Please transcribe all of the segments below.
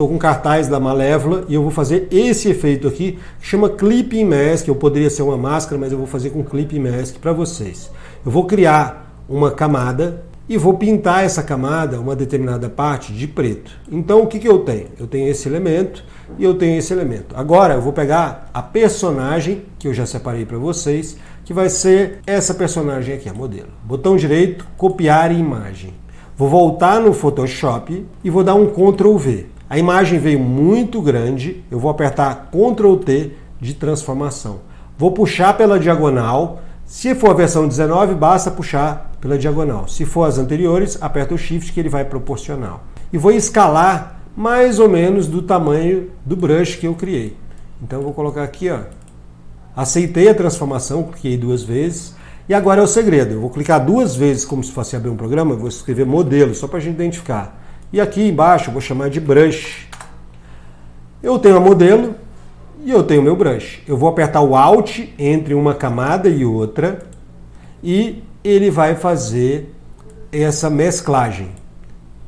Estou com cartaz da Malévola e eu vou fazer esse efeito aqui, que chama Clipping Mask, ou poderia ser uma máscara, mas eu vou fazer com Clipping Mask para vocês. Eu vou criar uma camada e vou pintar essa camada, uma determinada parte, de preto. Então o que, que eu tenho? Eu tenho esse elemento e eu tenho esse elemento. Agora eu vou pegar a personagem, que eu já separei para vocês, que vai ser essa personagem aqui, a modelo. Botão direito, copiar imagem. Vou voltar no Photoshop e vou dar um Ctrl V. A imagem veio muito grande, eu vou apertar Ctrl T de transformação. Vou puxar pela diagonal, se for a versão 19, basta puxar pela diagonal. Se for as anteriores, aperta o Shift que ele vai proporcional. E vou escalar mais ou menos do tamanho do brush que eu criei. Então eu vou colocar aqui, ó. Aceitei a transformação, cliquei duas vezes. E agora é o segredo. Eu vou clicar duas vezes como se fosse abrir um programa, vou escrever modelo, só para a gente identificar. E aqui embaixo vou chamar de brush. Eu tenho a modelo e eu tenho meu brush. Eu vou apertar o Alt entre uma camada e outra e ele vai fazer essa mesclagem.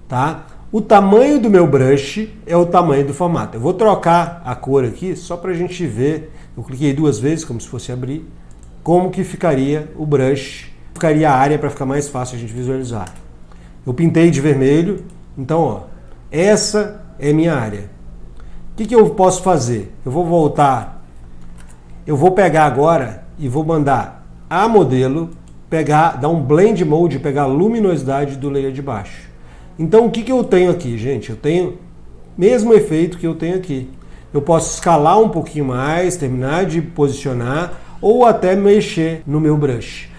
Tá? O tamanho do meu brush é o tamanho do formato. Eu vou trocar a cor aqui só para a gente ver. Eu cliquei duas vezes, como se fosse abrir, como que ficaria o brush, ficaria a área para ficar mais fácil a gente visualizar. Eu pintei de vermelho, então, ó, essa é minha área. O que, que eu posso fazer? Eu vou voltar, eu vou pegar agora e vou mandar a modelo pegar, dar um blend mode, pegar a luminosidade do layer de baixo. Então o que, que eu tenho aqui, gente? Eu tenho mesmo efeito que eu tenho aqui. Eu posso escalar um pouquinho mais, terminar de posicionar ou até mexer no meu brush.